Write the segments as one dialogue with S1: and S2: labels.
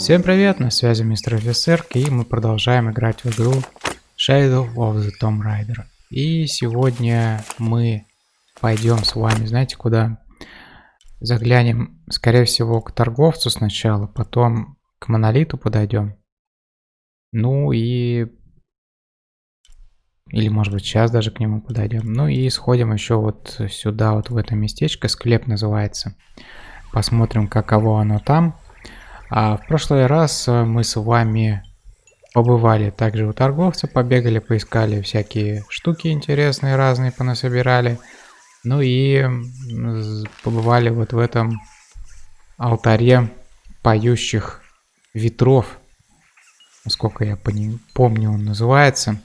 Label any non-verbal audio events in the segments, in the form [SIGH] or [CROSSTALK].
S1: Всем привет, на связи мистер офицер, и мы продолжаем играть в игру Shadow of the Tomb Raider. И сегодня мы пойдем с вами, знаете куда? Заглянем, скорее всего, к торговцу сначала, потом к монолиту подойдем. Ну и... Или может быть сейчас даже к нему подойдем. Ну и сходим еще вот сюда, вот в это местечко, склеп называется. Посмотрим, каково оно там. А в прошлый раз э, мы с вами побывали также у торговца, побегали, поискали всякие штуки интересные, разные понасобирали. Ну и побывали вот в этом алтаре поющих ветров. Насколько я помню, он называется.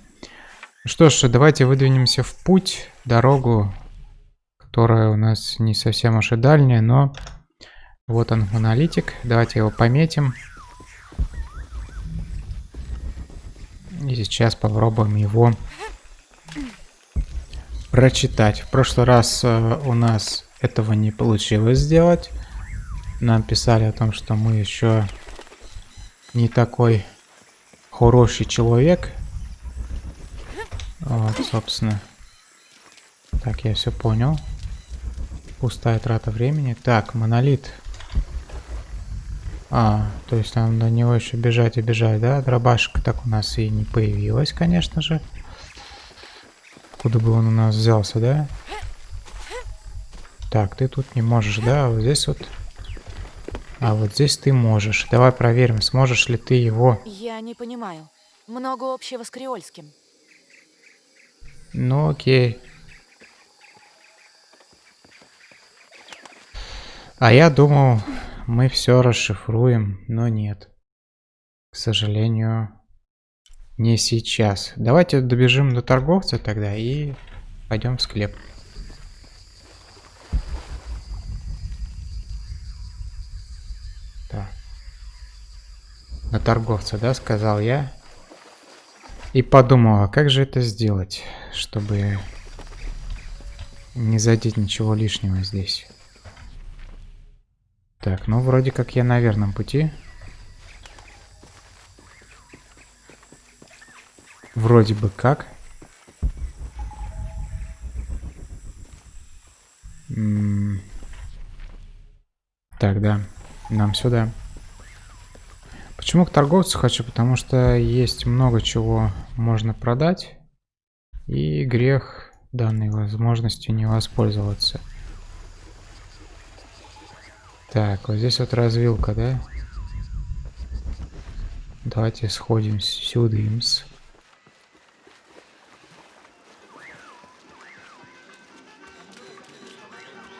S1: Что ж, давайте выдвинемся в путь, дорогу, которая у нас не совсем уж и дальняя, но вот он, монолитик. Давайте его пометим. И сейчас попробуем его прочитать. В прошлый раз э, у нас этого не получилось сделать. Нам писали о том, что мы еще не такой хороший человек. Вот, собственно. Так, я все понял. Пустая трата времени. Так, монолит. А, то есть нам до него еще бежать и бежать, да? Дробашка так у нас и не появилась, конечно же. Куда бы он у нас взялся, да? Так, ты тут не можешь, да? Вот здесь вот... А вот здесь ты можешь. Давай проверим, сможешь ли ты его...
S2: Я не понимаю. Много общего с креольским.
S1: Ну, окей. А я думал, мы все расшифруем, но нет. К сожалению, не сейчас. Давайте добежим до торговца тогда и пойдем в склеп. Так. На торговца, да, сказал я. И подумал, а как же это сделать, чтобы не задеть ничего лишнего здесь. Так, ну вроде как я на верном пути. Вроде бы как. М так, да. Нам сюда. Почему к торговцу хочу? Потому что есть много чего можно продать. И грех данной возможностью не воспользоваться. Так, вот здесь вот развилка, да? Давайте сходим сюда. -мс.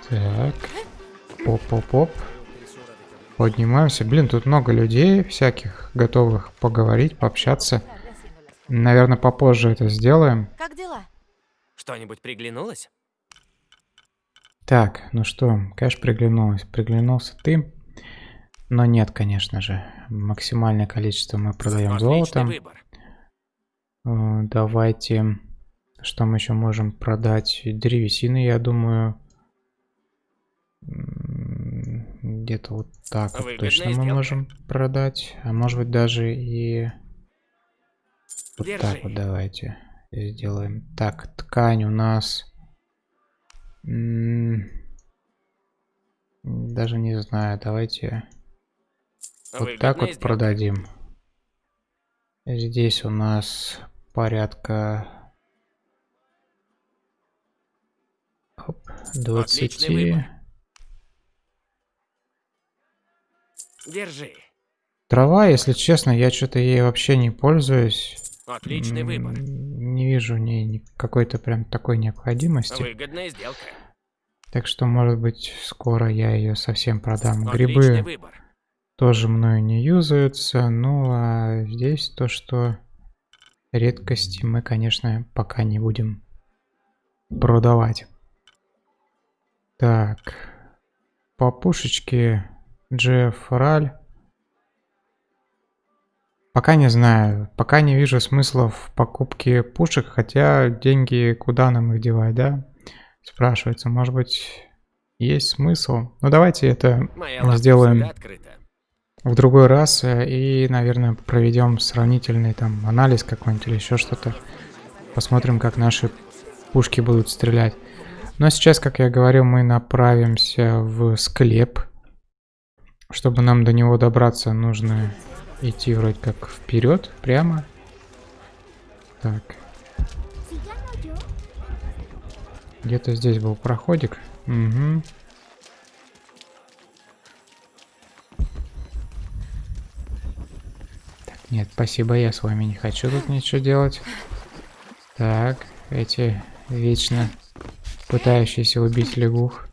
S1: Так. Оп-оп-оп. Поднимаемся. Блин, тут много людей всяких, готовых поговорить, пообщаться. Наверное, попозже это сделаем.
S2: Как дела?
S3: Что-нибудь приглянулось?
S1: Так, ну что, конечно, приглянулось. Приглянулся ты. Но нет, конечно же. Максимальное количество мы продаем золотом. Э, давайте... Что мы еще можем продать? Древесины, я думаю. Где-то вот так вот точно мы можем продать. А может быть даже и... Вот Держи. так вот давайте сделаем. Так, ткань у нас... Даже не знаю, давайте вот так вот продадим. Здесь у нас порядка Оп, 20.
S3: Держи.
S1: Трава, если честно, я что-то ей вообще не пользуюсь.
S3: Отличный выбор.
S1: Не вижу в ней какой-то прям такой необходимости.
S3: Выгодная сделка.
S1: Так что, может быть, скоро я ее совсем продам. Отличный Грибы выбор. тоже мною не юзаются. Ну, а здесь то, что редкости мы, конечно, пока не будем продавать. Так. По пушечке Джефф Раль. Пока не знаю. Пока не вижу смысла в покупке пушек, хотя деньги куда нам их девать, да? Спрашивается, может быть, есть смысл? Ну давайте это Моя сделаем в другой раз э, и, наверное, проведем сравнительный там анализ какой-нибудь или еще что-то. Посмотрим, как наши пушки будут стрелять. Но сейчас, как я говорил, мы направимся в склеп. Чтобы нам до него добраться, нужно идти вроде как вперед, прямо. Так. Где-то здесь был проходик. Угу. Так, нет, спасибо, я с вами не хочу тут ничего делать. Так, эти вечно пытающиеся убить лягух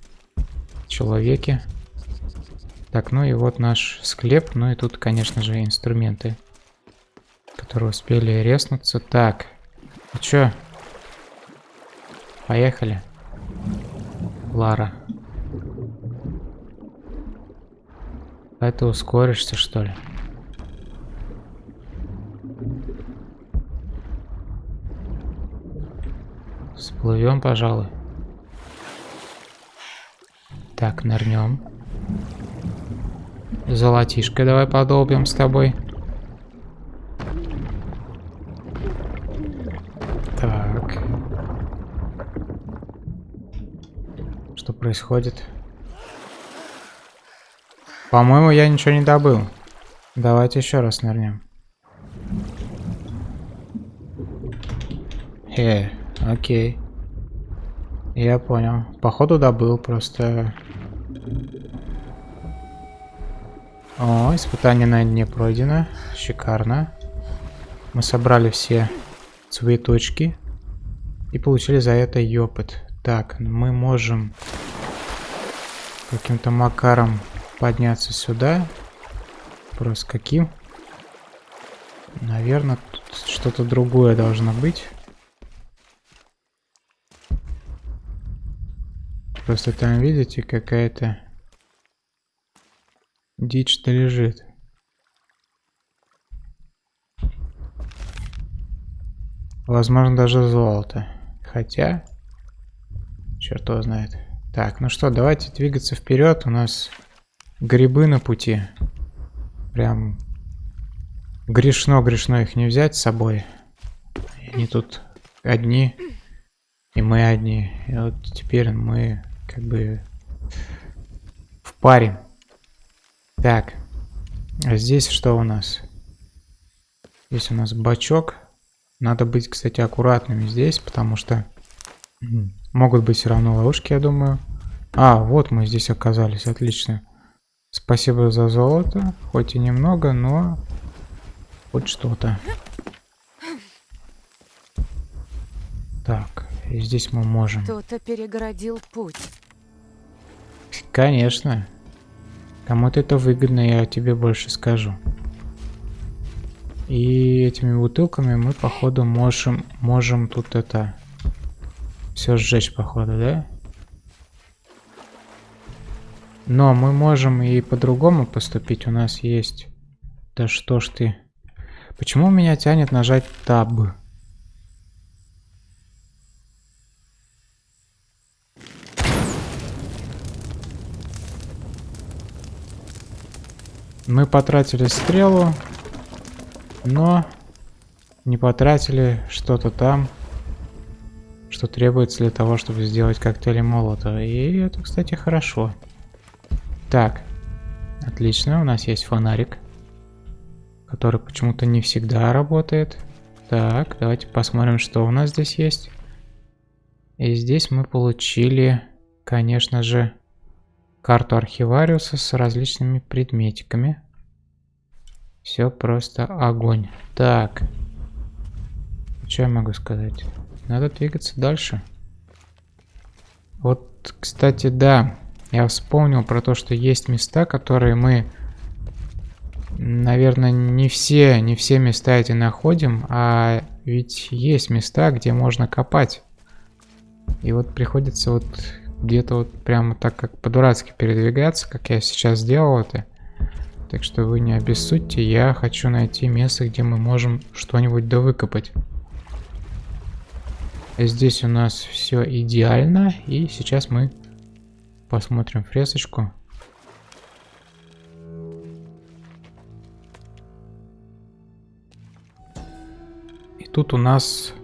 S1: человеки. Так, ну и вот наш склеп. Ну и тут, конечно же, инструменты, которые успели резнуться. Так, ну чё? Поехали. Лара. А ты ускоришься, что ли? Всплывем, пожалуй. Так, нырнем. Золотишко давай подолбим с тобой. Так. Что происходит? По-моему, я ничего не добыл. Давайте еще раз нырнем. Э, окей. Я понял. Походу добыл, просто... О, испытание на дне пройдено. Шикарно. Мы собрали все цветочки. И получили за это опыт. Так, мы можем каким-то макаром подняться сюда. Просто каким? Наверное, тут что-то другое должно быть. Просто там, видите, какая-то дичь-то лежит. Возможно, даже золото. Хотя, черт его знает. Так, ну что, давайте двигаться вперед. У нас грибы на пути. Прям грешно-грешно их не взять с собой. Они тут одни, и мы одни. И вот теперь мы как бы в паре. Так, а здесь что у нас? Здесь у нас бачок. Надо быть, кстати, аккуратными здесь, потому что могут быть все равно ловушки, я думаю. А, вот мы здесь оказались, отлично. Спасибо за золото, хоть и немного, но хоть что-то. Так, и здесь мы можем.
S2: Кто-то перегородил путь.
S1: Конечно. Кому-то это выгодно, я тебе больше скажу. И этими бутылками мы, походу, можем, можем тут это... Все сжечь, походу, да? Но мы можем и по-другому поступить. У нас есть... Да что ж ты... Почему меня тянет нажать таб? Мы потратили стрелу, но не потратили что-то там, что требуется для того, чтобы сделать коктейли молота. И это, кстати, хорошо. Так, отлично, у нас есть фонарик, который почему-то не всегда работает. Так, давайте посмотрим, что у нас здесь есть. И здесь мы получили, конечно же, карту архивариуса с различными предметиками. Все просто огонь. Так. Что я могу сказать? Надо двигаться дальше. Вот, кстати, да. Я вспомнил про то, что есть места, которые мы... Наверное, не все, не все места эти находим, а ведь есть места, где можно копать. И вот приходится вот где-то вот прямо так как по-дурацки передвигаться, как я сейчас сделал это. Так что вы не обессудьте, я хочу найти место, где мы можем что-нибудь довыкопать. Здесь у нас все идеально, и сейчас мы посмотрим фресочку. И тут у нас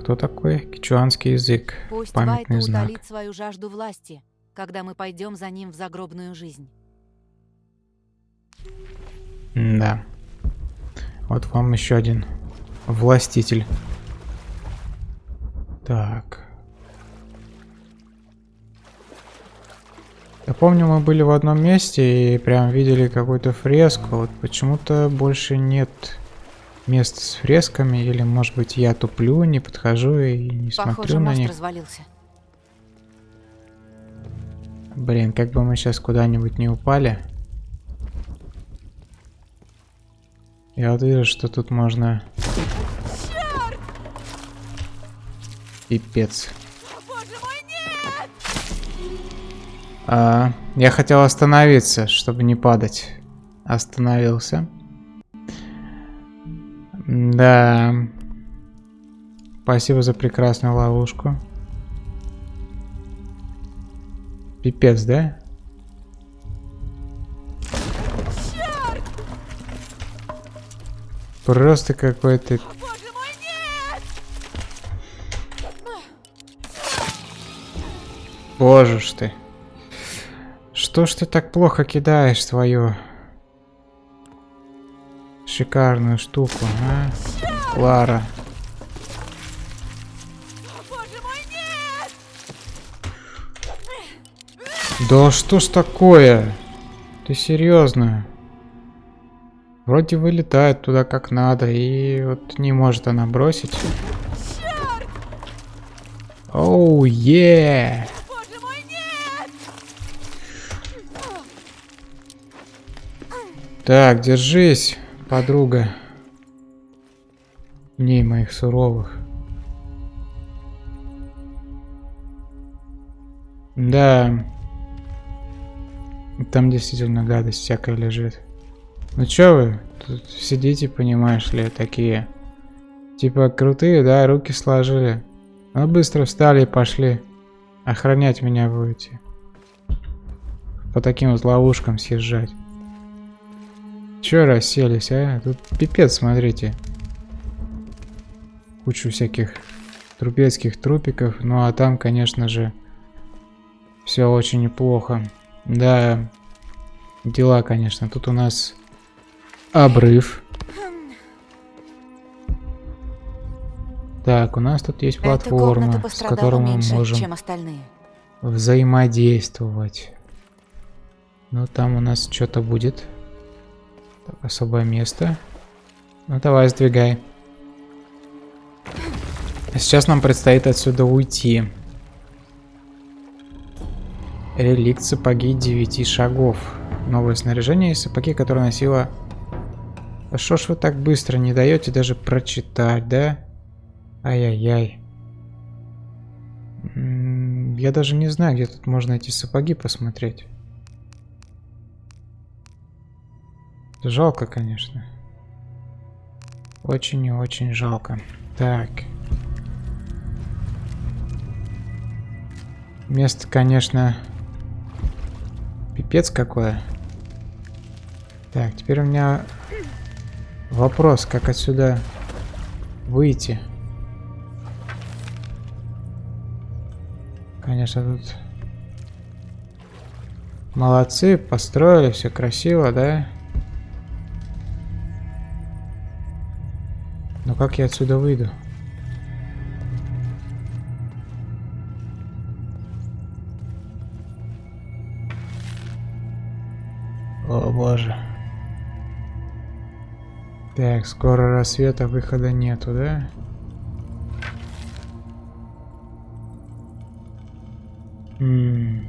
S1: кто такой? Кичуанский язык.
S2: Пусть
S1: памятный
S2: Вайта
S1: знак.
S2: удалит свою жажду власти, когда мы пойдем за ним в загробную жизнь.
S1: Да. Вот вам еще один властитель. Так. Я помню, мы были в одном месте и прям видели какую-то фреску. Вот почему-то больше нет мест с фресками. Или, может быть, я туплю, не подхожу и не
S2: Похоже,
S1: смотрю на них.
S2: развалился.
S1: Блин, как бы мы сейчас куда-нибудь не упали. Я вот вижу, что тут можно... Пипец. А, я хотел остановиться, чтобы не падать. Остановился. Да. Спасибо за прекрасную ловушку. Пипец, да? Просто какой-то... Боже ж ты. Что ж ты так плохо кидаешь свою шикарную штуку, а? Лара. Да что ж такое? Ты серьезно? Вроде вылетает туда как надо, и вот не может она бросить. Оу, е! Так, держись, подруга. Дней моих суровых. Да. Там действительно гадость всякая лежит. Ну чё вы тут сидите, понимаешь ли, такие. Типа крутые, да, руки сложили. Ну быстро встали и пошли. Охранять меня будете. По таким вот ловушкам съезжать. Чё расселись, а? Тут пипец, смотрите. Кучу всяких трупецких трупиков. Ну а там, конечно же, все очень неплохо. Да, дела, конечно. Тут у нас обрыв. Так, у нас тут есть платформа, с которой мы
S2: меньше,
S1: можем
S2: чем остальные.
S1: взаимодействовать. Ну, там у нас что-то будет. Так, особое место. Ну, давай, сдвигай. А Сейчас нам предстоит отсюда уйти. Реликт сапоги 9 шагов. Новое снаряжение и сапоги, которые носила... Да что ж вы так быстро не даете даже прочитать, да? Ай-яй-яй. М, Я даже не знаю, где тут можно эти сапоги посмотреть. Жалко, конечно. Очень и очень жалко. Так. Место, конечно, пипец какое. Так, теперь у меня вопрос, как отсюда выйти. Конечно, тут молодцы, построили, все красиво, да? Но как я отсюда выйду? Так, скоро рассвета, выхода нету, да? М.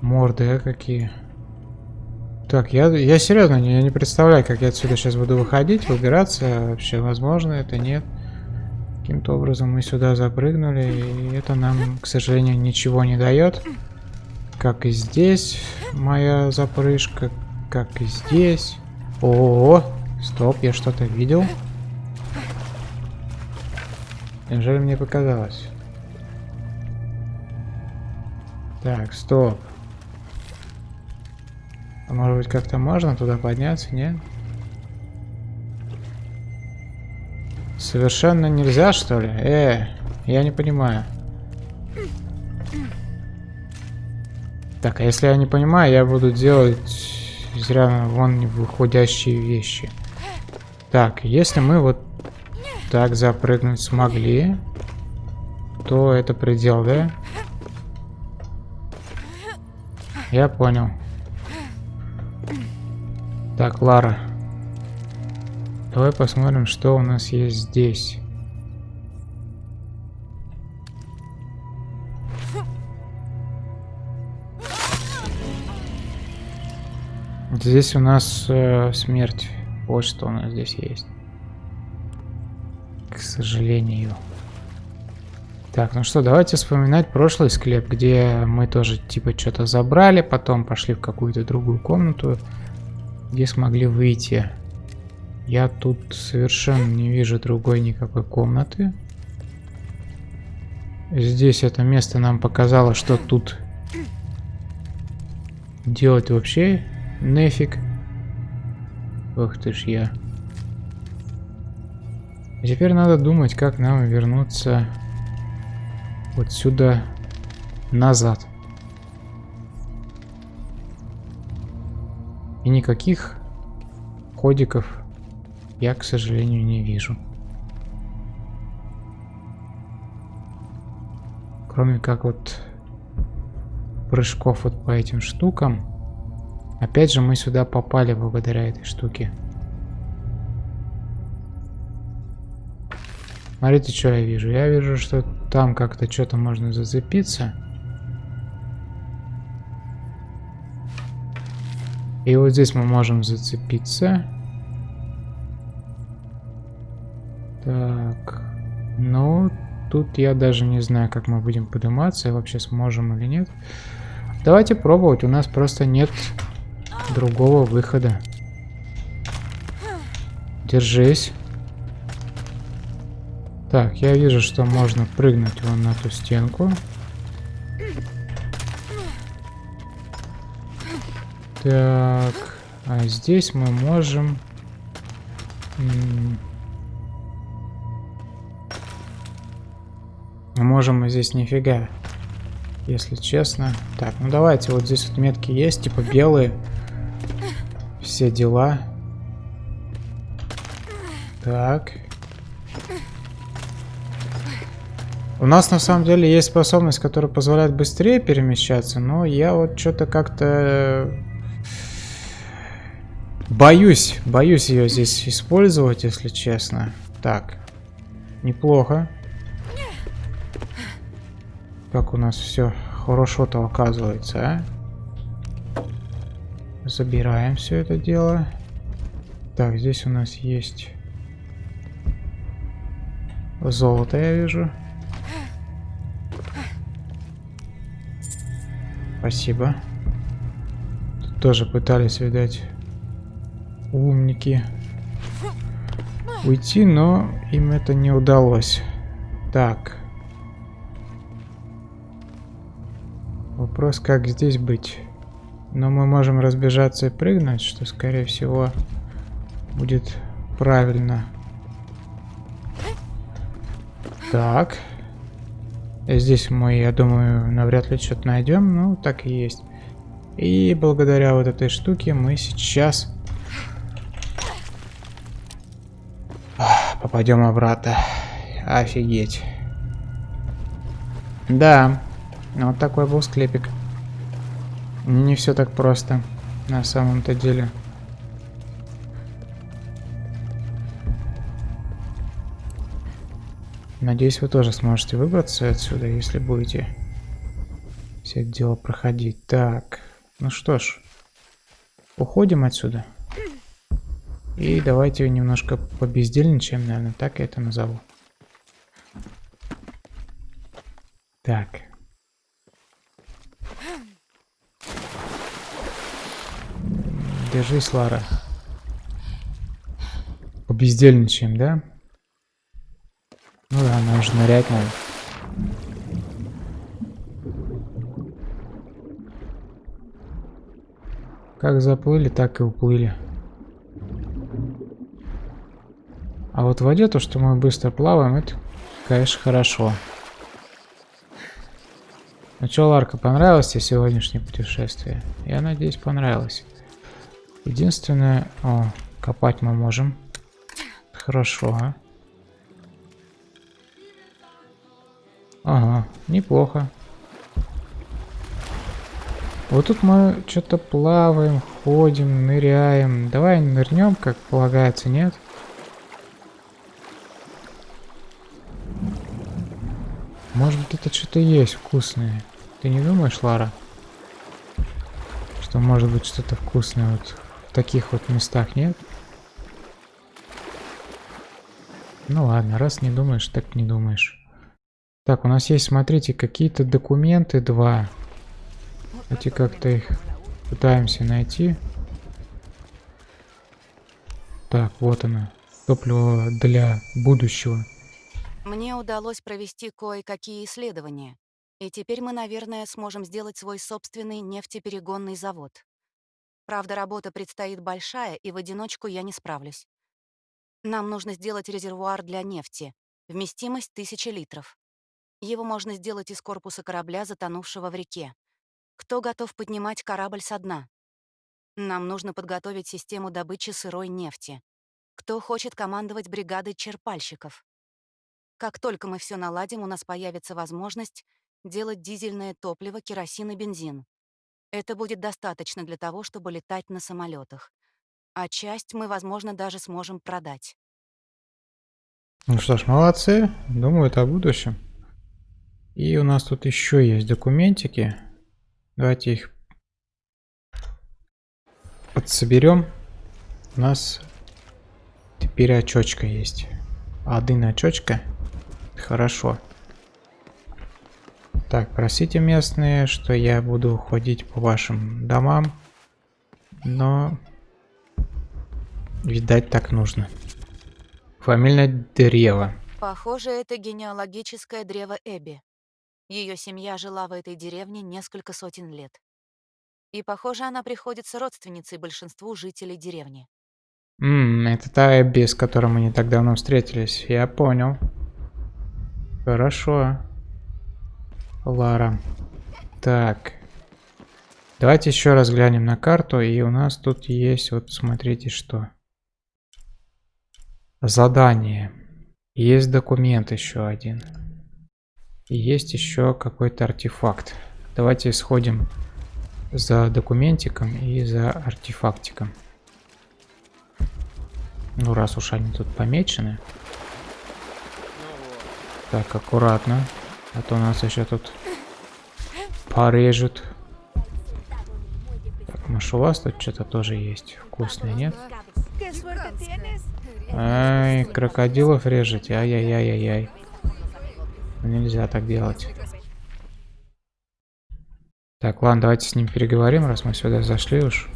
S1: Морды, а какие? Так, я, я серьезно, я не представляю, как я отсюда сейчас буду выходить, выбираться. Вообще, возможно, это нет. Каким-то образом мы сюда запрыгнули, и это нам, к сожалению, ничего не дает. Как и здесь моя запрыжка, как и здесь. О, стоп, я что-то видел. Неужели мне показалось? Так, стоп. А может быть как-то можно туда подняться, нет? Совершенно нельзя, что ли? Э, я не понимаю. Так, а если я не понимаю, я буду делать зря вон выходящие вещи. Так, если мы вот так запрыгнуть смогли, то это предел, да? Я понял. Так, Лара. Давай посмотрим, что у нас есть здесь. Здесь у нас э, смерть. Вот что у нас здесь есть. К сожалению. Так, ну что, давайте вспоминать прошлый склеп, где мы тоже типа что-то забрали, потом пошли в какую-то другую комнату, где смогли выйти. Я тут совершенно не вижу другой никакой комнаты. Здесь это место нам показало, что тут делать вообще Нефиг. Ох ты ж я. А теперь надо думать, как нам вернуться вот сюда назад. И никаких ходиков я, к сожалению, не вижу. Кроме как вот прыжков вот по этим штукам. Опять же мы сюда попали благодаря этой штуке. Смотрите, что я вижу. Я вижу, что там как-то что-то можно зацепиться. И вот здесь мы можем зацепиться. Так. Ну, тут я даже не знаю, как мы будем подниматься, и вообще сможем или нет. Давайте пробовать. У нас просто нет другого выхода. Держись. Так, я вижу, что можно прыгнуть вон на ту стенку. Так, а здесь мы можем... Мы можем здесь нифига, если честно. Так, ну давайте, вот здесь вот метки есть, типа белые все дела. Так. У нас на самом деле есть способность, которая позволяет быстрее перемещаться, но я вот что-то как-то боюсь, боюсь ее здесь использовать, если честно. Так, неплохо. Как у нас все хорошо-то оказывается, а? Забираем все это дело. Так, здесь у нас есть золото, я вижу. Спасибо. Тут тоже пытались, видать, умники уйти, но им это не удалось. Так. Вопрос, как здесь быть? Но мы можем разбежаться и прыгнуть, что, скорее всего, будет правильно. Так. Здесь мы, я думаю, навряд ли что-то найдем. Ну, так и есть. И благодаря вот этой штуке мы сейчас попадем обратно. Офигеть. Да, вот такой был склепик. Не все так просто на самом-то деле. Надеюсь, вы тоже сможете выбраться отсюда, если будете все это дело проходить. Так, ну что ж, уходим отсюда. И давайте немножко побездельничаем, наверное, так я это назову. Так. Держись, Лара. Побездельничаем, да? Ну да, нам же нырять надо. Как заплыли, так и уплыли. А вот в воде то, что мы быстро плаваем, это, конечно, хорошо. Ну что, Ларка, понравилось тебе сегодняшнее путешествие? Я надеюсь, понравилось. Единственное... О, копать мы можем. Хорошо, а? Ага, неплохо. Вот тут мы что-то плаваем, ходим, ныряем. Давай нырнем, как полагается, нет? Может быть это что-то есть вкусное. Ты не думаешь, Лара? Что может быть что-то вкусное вот в таких вот местах, нет? Ну ладно, раз не думаешь, так не думаешь. Так, у нас есть, смотрите, какие-то документы два. Давайте как-то их пытаемся найти. Так, вот она. Топливо для будущего.
S2: Мне удалось провести кое-какие исследования. И теперь мы, наверное, сможем сделать свой собственный нефтеперегонный завод. Правда, работа предстоит большая, и в одиночку я не справлюсь. Нам нужно сделать резервуар для нефти. Вместимость 1000 литров. Его можно сделать из корпуса корабля, затонувшего в реке. Кто готов поднимать корабль со дна? Нам нужно подготовить систему добычи сырой нефти. Кто хочет командовать бригадой черпальщиков? Как только мы все наладим, у нас появится возможность делать дизельное топливо, керосин и бензин. Это будет достаточно для того, чтобы летать на самолетах. А часть мы, возможно, даже сможем продать.
S1: Ну что ж, молодцы. Думаю, это о будущем. И у нас тут еще есть документики. Давайте их подсоберем. У нас теперь очочка есть. Один очочка. Хорошо. Так, просите местные, что я буду ходить по вашим домам. Но, видать, так нужно. Фамильное древо.
S2: Похоже, это генеалогическое древо Эбби. Ее семья жила в этой деревне несколько сотен лет. И, похоже, она приходится родственницей большинству жителей деревни.
S1: Ммм, это та Эбби, с которой мы не так давно встретились. Я понял. Хорошо. Лара. Так. Давайте еще раз глянем на карту. И у нас тут есть, вот смотрите, что. Задание. Есть документ еще один. И есть еще какой-то артефакт. Давайте сходим за документиком и за артефактиком. Ну, раз уж они тут помечены. Так, аккуратно. А то нас еще тут порежут. Так, может у вас тут что-то тоже есть вкусное, нет? Ай, крокодилов режете, ай-яй-яй-яй-яй. Нельзя так делать. Так, ладно, давайте с ним переговорим, раз мы сюда зашли уж.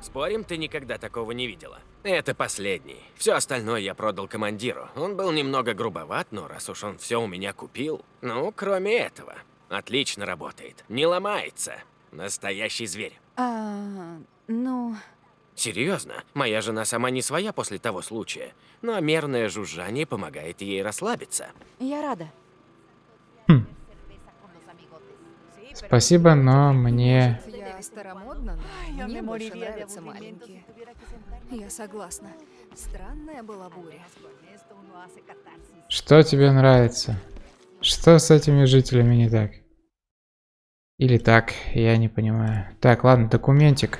S3: Спорим, ты никогда такого не видела? Это последний. Все остальное я продал командиру. Он был немного грубоват, но раз уж он все у меня купил... Ну, кроме этого. Отлично работает. Не ломается. Настоящий зверь.
S2: А, ну...
S3: Серьезно, моя жена сама не своя после того случая, но мерное жужжание помогает ей расслабиться.
S2: Я рада.
S1: Хм. Спасибо, но мне...
S4: Я старомодна, но мне больше нравятся маленькие. Я согласна. Странная была буря.
S1: Что тебе нравится? Что с этими жителями не так? Или так, я не понимаю. Так, ладно, документик.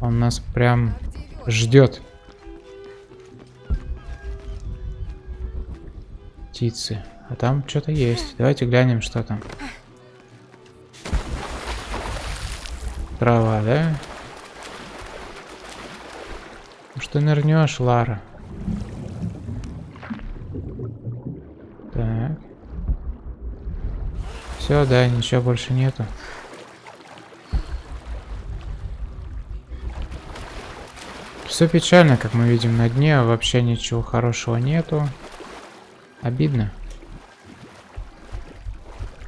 S1: Он нас прям ждет. Птицы. А там что-то есть. Давайте глянем, что там. Трава, да? Что нырнешь, Лара? Так. Все, да, ничего больше нету. Все печально, как мы видим на дне, вообще ничего хорошего нету. Обидно.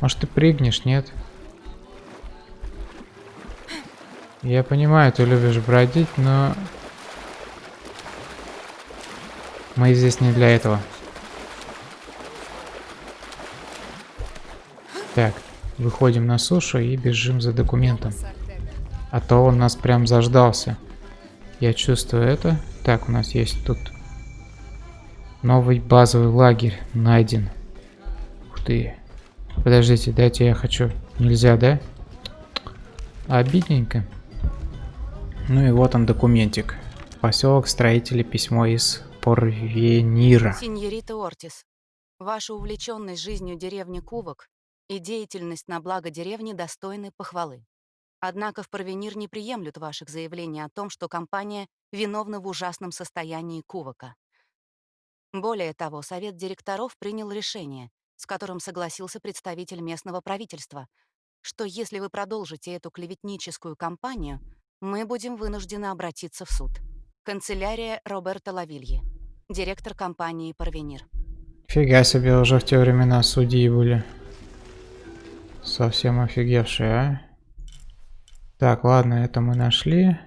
S1: Может ты прыгнешь, нет? Я понимаю, ты любишь бродить, но... Мы здесь не для этого. Так, выходим на сушу и бежим за документом. А то он нас прям заждался. Я чувствую это. Так, у нас есть тут новый базовый лагерь найден. Ух ты. Подождите, дайте я хочу. Нельзя, да? Обидненько. Ну и вот он документик. Поселок строителей письмо из Порвенира.
S2: Синьорита Ортис, ваша увлеченность жизнью деревни Кувок и деятельность на благо деревни достойны похвалы. Однако в Порвенир не приемлют ваших заявлений о том, что компания виновна в ужасном состоянии Кувока. Более того, совет директоров принял решение, с которым согласился представитель местного правительства, что если вы продолжите эту клеветническую кампанию, мы будем вынуждены обратиться в суд. Канцелярия Роберта Лавильи, директор компании «Парвенир».
S1: Фига себе, уже в те времена судьи были. Совсем офигевшие, а? Так, ладно, это мы нашли.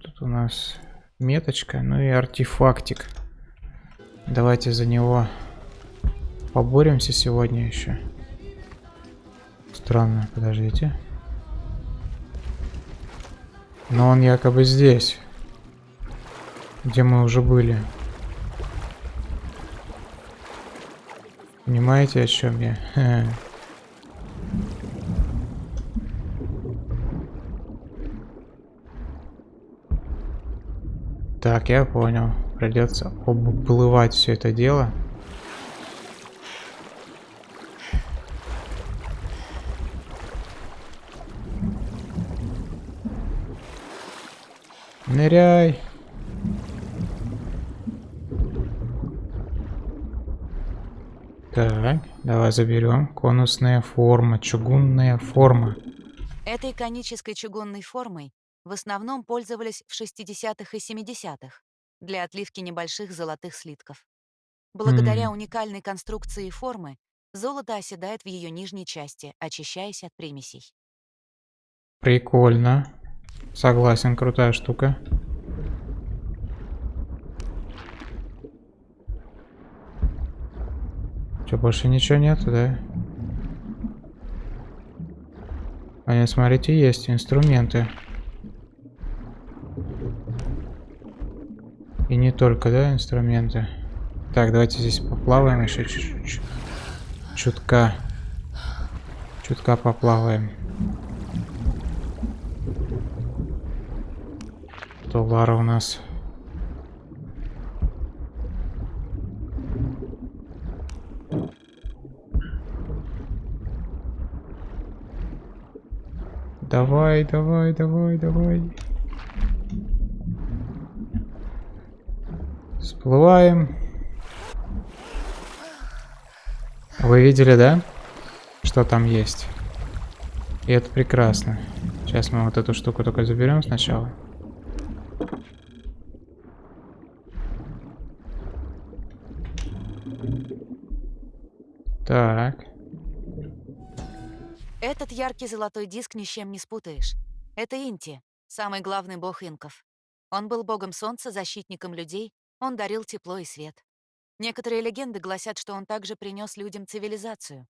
S1: Тут у нас меточка, ну и артефактик. Давайте за него поборемся сегодня еще. Странно, подождите. Но он якобы здесь. Где мы уже были. Понимаете, о чем я? [LAUGHS] Так, я понял. Придется обплывать все это дело. Ныряй. Так, давай заберем. Конусная форма, чугунная форма.
S2: Этой конической чугунной формой в основном пользовались в 60-х и 70-х для отливки небольших золотых слитков. Благодаря
S1: Mm.
S2: уникальной конструкции формы золото оседает в ее нижней части, очищаясь от примесей.
S1: Прикольно. Согласен, крутая штука. Что, больше ничего нету, да? А нет, смотрите, есть инструменты. И не только, да, инструменты. Так, давайте здесь поплаваем еще чуть-чуть. Чутка. Чутка поплаваем. То Лара у нас. Давай, давай, давай, давай. Всплываем. Вы видели, да? Что там есть? И это прекрасно. Сейчас мы вот эту штуку только заберем сначала. Так.
S2: Этот яркий золотой диск ни с чем не спутаешь. Это Инти, самый главный бог инков. Он был богом солнца, защитником людей, он дарил тепло и свет. Некоторые легенды гласят, что он также принес людям цивилизацию.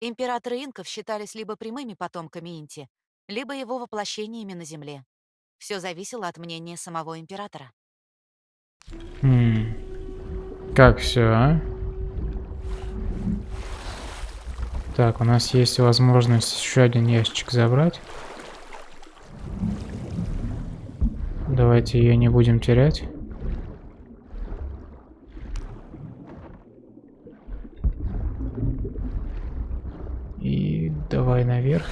S2: Императоры инков считались либо прямыми потомками Инти, либо его воплощениями на Земле. Все зависело от мнения самого императора.
S1: М. Как все, а? Так, у нас есть возможность еще один ящик забрать. Давайте ее не будем терять. И давай наверх.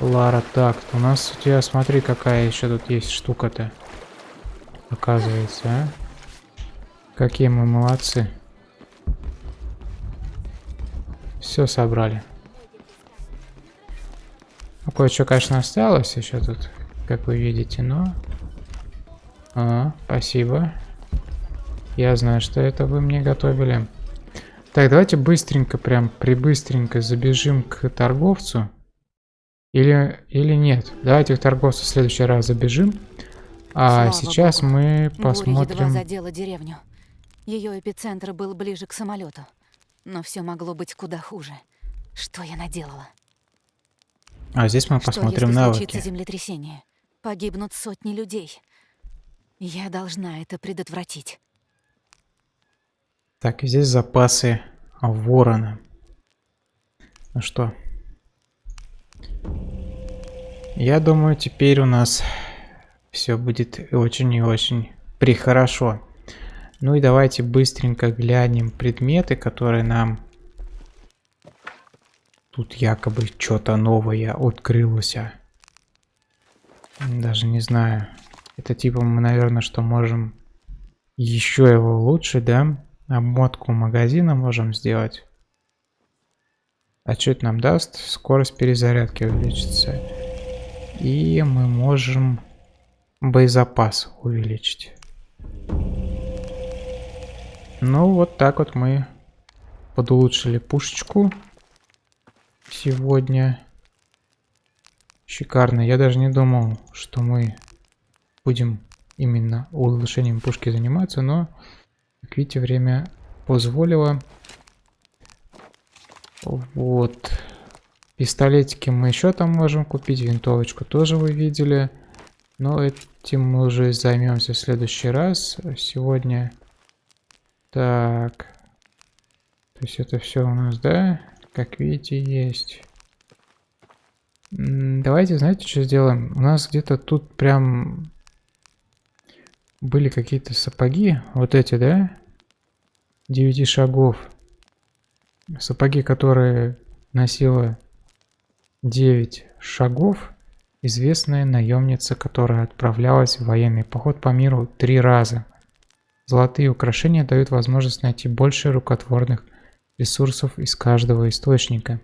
S1: Лара, так, у нас у тебя, смотри, какая еще тут есть штука-то. Оказывается, а? Какие мы молодцы. Все собрали. Ну, Кое-что, конечно, осталось еще тут, как вы видите, но... А, спасибо. Я знаю, что это вы мне готовили. Так, давайте быстренько, прям прибыстренько забежим к торговцу. Или, или нет. Давайте в торговцу в следующий раз забежим. А
S2: Слава
S1: сейчас
S2: богу.
S1: мы
S2: Буря едва
S1: посмотрим...
S2: задела деревню. Ее эпицентр был ближе к самолету. Но все могло быть куда хуже. Что я наделала?
S1: А здесь мы
S2: Что
S1: посмотрим
S2: если
S1: навыки.
S2: случится землетрясение? Погибнут сотни людей. Я должна это предотвратить.
S1: Так, и здесь запасы ворона. Ну что? Я думаю, теперь у нас все будет очень и очень прихорошо. Ну и давайте быстренько глянем предметы, которые нам тут якобы что-то новое открылось. Даже не знаю. Это типа мы, наверное, что можем еще его улучшить, да? Обмотку магазина можем сделать. А что это нам даст? Скорость перезарядки увеличится. И мы можем боезапас увеличить. Ну, вот так вот мы подулучшили пушечку сегодня. Шикарно. Я даже не думал, что мы будем именно улучшением пушки заниматься, но, как видите, время позволило. Вот. Пистолетики мы еще там можем купить, винтовочку тоже вы видели. Но этим мы уже займемся в следующий раз. Сегодня... Так. То есть это все у нас, да? Как видите, есть. Давайте, знаете, что сделаем? У нас где-то тут прям были какие-то сапоги. Вот эти, да? 9 шагов. Сапоги, которые носила 9 шагов. Известная наемница, которая отправлялась в военный поход по миру три раза. Золотые украшения дают возможность найти больше рукотворных ресурсов из каждого источника.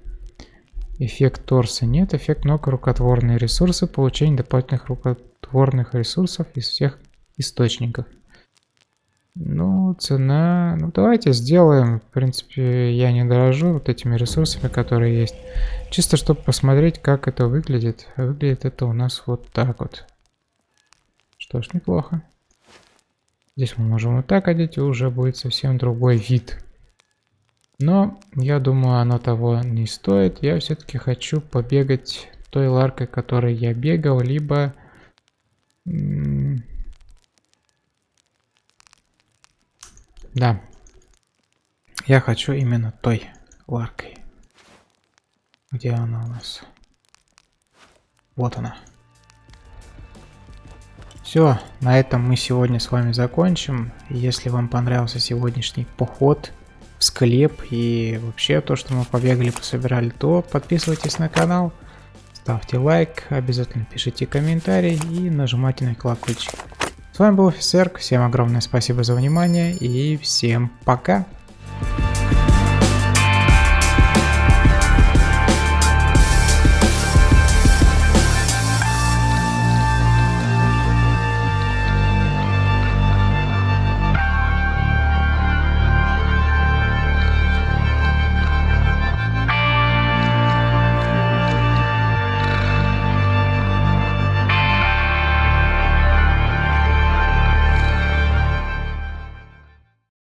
S1: Эффект торса нет, эффект ног рукотворные ресурсы, получение дополнительных рукотворных ресурсов из всех источников. Ну, цена... Ну, давайте сделаем. В принципе, я не дорожу вот этими ресурсами, которые есть. Чисто, чтобы посмотреть, как это выглядит. Выглядит это у нас вот так вот. Что ж, неплохо. Здесь мы можем вот так одеть, и уже будет совсем другой вид. Но, я думаю, оно того не стоит. Я все-таки хочу побегать той ларкой, которой я бегал, либо... Да. Я хочу именно той ларкой. Где она у нас? Вот она. Все, на этом мы сегодня с вами закончим. Если вам понравился сегодняшний поход в склеп и вообще то, что мы побегали, пособирали, то подписывайтесь на канал, ставьте лайк, обязательно пишите комментарий и нажимайте на колокольчик. С вами был Офисерк, всем огромное спасибо за внимание и всем пока!